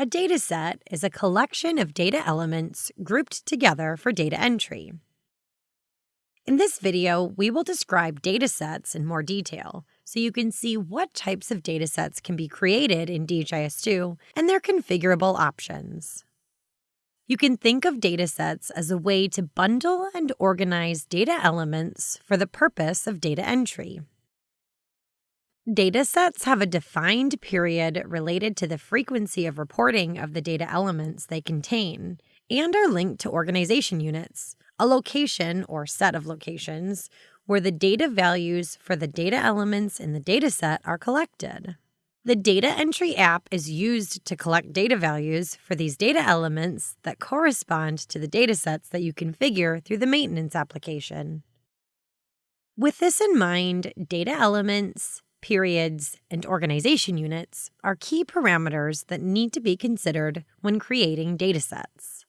A dataset is a collection of data elements grouped together for data entry. In this video, we will describe datasets in more detail so you can see what types of datasets can be created in DHIS2 and their configurable options. You can think of datasets as a way to bundle and organize data elements for the purpose of data entry. Datasets have a defined period related to the frequency of reporting of the data elements they contain and are linked to organization units, a location or set of locations where the data values for the data elements in the dataset are collected. The data entry app is used to collect data values for these data elements that correspond to the datasets that you configure through the maintenance application. With this in mind, data elements, periods, and organization units are key parameters that need to be considered when creating datasets.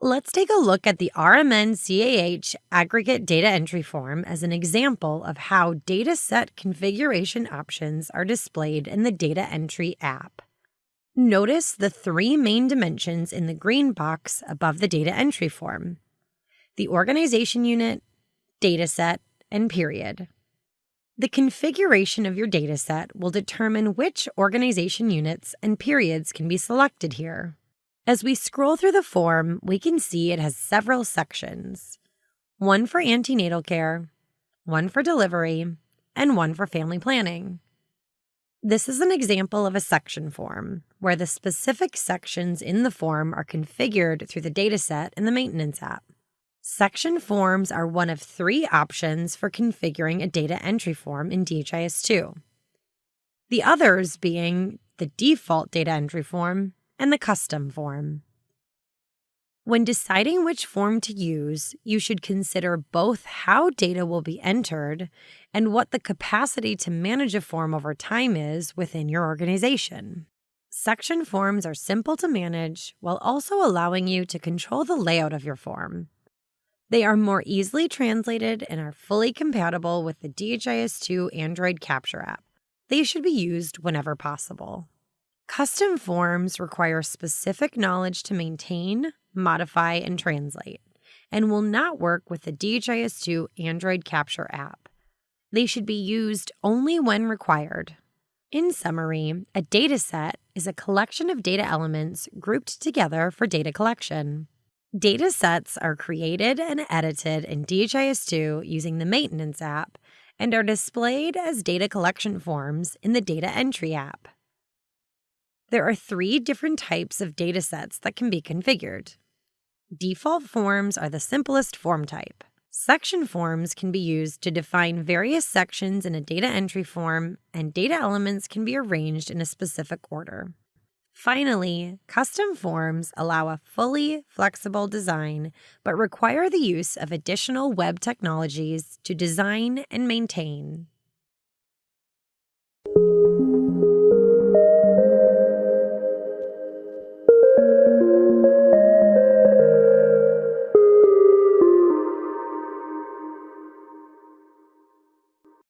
Let's take a look at the RMN CAH aggregate data entry form as an example of how dataset configuration options are displayed in the data entry app. Notice the three main dimensions in the green box above the data entry form the organization unit, dataset, and period. The configuration of your dataset will determine which organization units and periods can be selected here. As we scroll through the form, we can see it has several sections one for antenatal care, one for delivery, and one for family planning. This is an example of a section form, where the specific sections in the form are configured through the dataset in the Maintenance app. Section forms are one of three options for configuring a data entry form in DHIS2. The others being the default data entry form and the custom form. When deciding which form to use, you should consider both how data will be entered and what the capacity to manage a form over time is within your organization. Section forms are simple to manage while also allowing you to control the layout of your form. They are more easily translated and are fully compatible with the DHIS2 Android Capture app. They should be used whenever possible. Custom forms require specific knowledge to maintain, modify, and translate, and will not work with the DHIS2 Android Capture app. They should be used only when required. In summary, a dataset is a collection of data elements grouped together for data collection. Data sets are created and edited in DHIS2 using the Maintenance app and are displayed as data collection forms in the Data Entry app. There are three different types of datasets that can be configured. Default forms are the simplest form type. Section forms can be used to define various sections in a data entry form, and data elements can be arranged in a specific order. Finally, custom forms allow a fully flexible design but require the use of additional web technologies to design and maintain.